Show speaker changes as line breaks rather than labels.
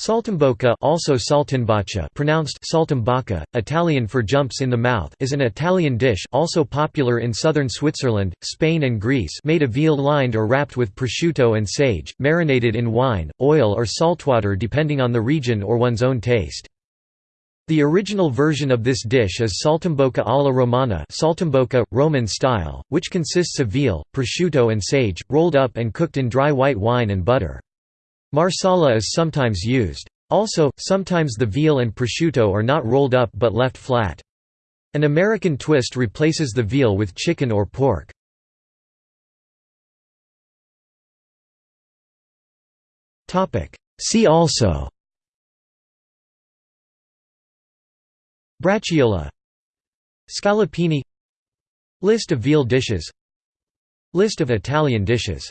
Saltimbocca also Saltimbocca pronounced Saltimbocca, Italian for jumps in the mouth is an Italian dish also popular in southern Switzerland, Spain and Greece made of veal lined or wrapped with prosciutto and sage, marinated in wine, oil or saltwater depending on the region or one's own taste. The original version of this dish is saltimbocca alla romana saltimbocca, Roman style, which consists of veal, prosciutto and sage, rolled up and cooked in dry white wine and butter. Marsala is sometimes used. Also, sometimes the veal and prosciutto are not rolled up but left flat. An American twist replaces the veal with chicken or pork. See also Braciuola Scallopini List of veal dishes List of Italian dishes